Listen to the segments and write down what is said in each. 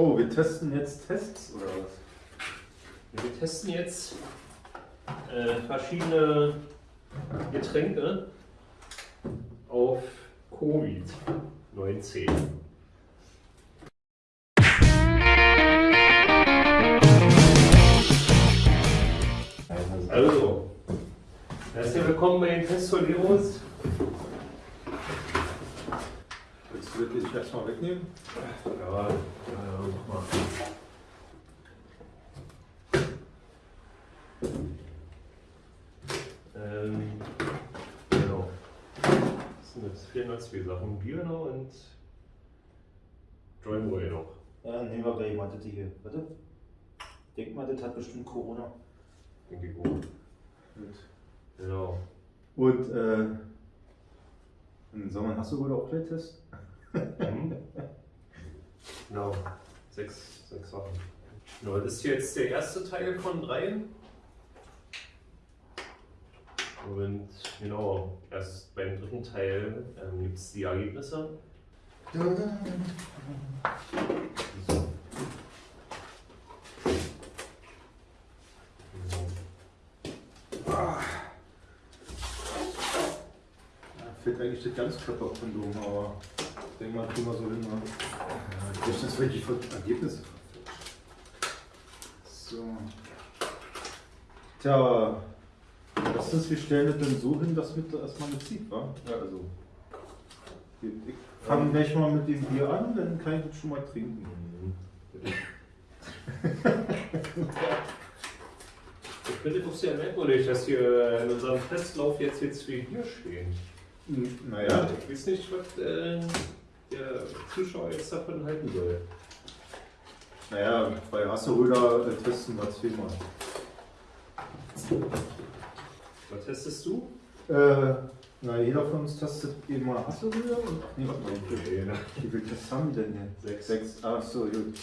Oh, wir testen jetzt Tests oder was? Wir testen jetzt äh, verschiedene Getränke auf Covid-19. Also, herzlich willkommen bei den Testoleros. Willst du wirklich erstmal wegnehmen? Ja, ja, mach mal. Ähm, genau. Das sind jetzt fehlen noch zwei Sachen. Bier noch und Joyboy noch. Ja, nehmen wir gleich mal das hier. Warte. Denk mal, das hat bestimmt Corona. Denke ich auch. Gut. Genau. Und äh, im Sommer hast du wohl auch gleich Test? Mhm. Genau. Sechs, sechs Sachen. Genau, das ist jetzt der erste Teil von dreien. Und genau, erst beim dritten Teil ähm, gibt es die Ergebnisse. Ah. Ja, fehlt eigentlich das Ganzkörperkondom, aber ich denke mal, tun wir so hin. Ne? Ja, das ist wirklich von Ergebnisse. So. Tja, was ist, wir stellen das denn so hin, dass mit erstmal eine zieht, wa? Ja, also. Ich fange gleich mal mit dem Bier an, dann kann ich das schon mal trinken. Ich finde doch sehr merkwürdig, dass hier in unserem Testlauf jetzt jetzt wie hier stehen. Naja, Ich weiß nicht, was äh, der Zuschauer jetzt davon halten soll. naja, bei Hasseröder äh, testen wir zweimal. Was testest du? Äh, na, jeder von uns testet eben mal Hasseröder und. Nee, warte mal, wie viel- Okay, wie viel Tests haben wir denn hier? Sechs. Sechs. Ach so, gut.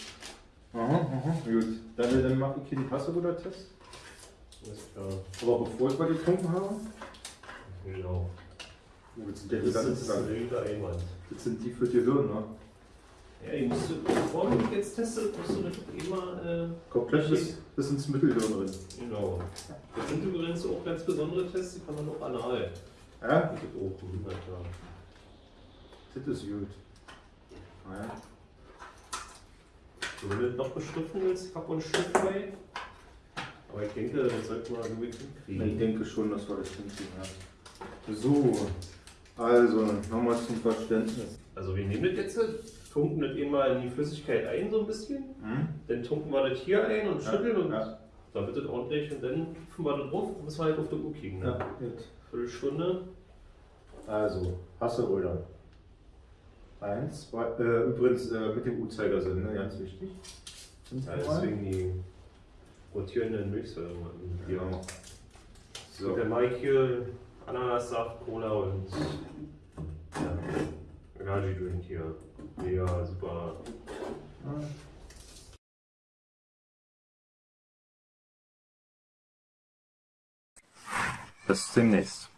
Aha, aha, gut. Dann, dann mache ich hier die Hasseröder-Test. Alles klar. Aber bevor ich mal getrunken habe. Genau. Das sind ja die Das ist ein wilder Einwand. Das sind die für Gehirn, ne? Ja, die musst du, bevor du jetzt testest, musst du das immer, äh, Komplett bis, bis ins Mittelhirn drin. genau. Das sind übrigens auch ganz besondere Tests, die kann man auch anal. Ja? Das geht auch, na klar. Das ist gut. Naja. So, wenn du das noch beschriften willst, ich habe ein Stück bei. Aber ich denke, das sollte man irgendwie Ich hinkriegen. denke schon, dass wir das hinkriegen. Ja. So, also nochmal zum Verständnis. Also wir nehmen das jetzt, tunken das eben mal in die Flüssigkeit ein so ein bisschen. Hm? Dann tunken wir das hier ein und Ja, schütteln und ja. dann wird das ordentlich und dann tupfen wir das drauf und müssen wir halt auf die Uhr kriegen. Ne? Ja, gut. Viertelstunde. Also, Hasseröder. Eins, zwei, äh, übrigens äh, mit dem Uhrzeigersinn, ne, ganz wichtig. Fünf Ja, deswegen die rotierenden Milchsäuren. Ja. Genau. So. So. Der Mike hier, Ananassaft, Cola und ja, Energy Drink hier. Mega super. Bis demnächst.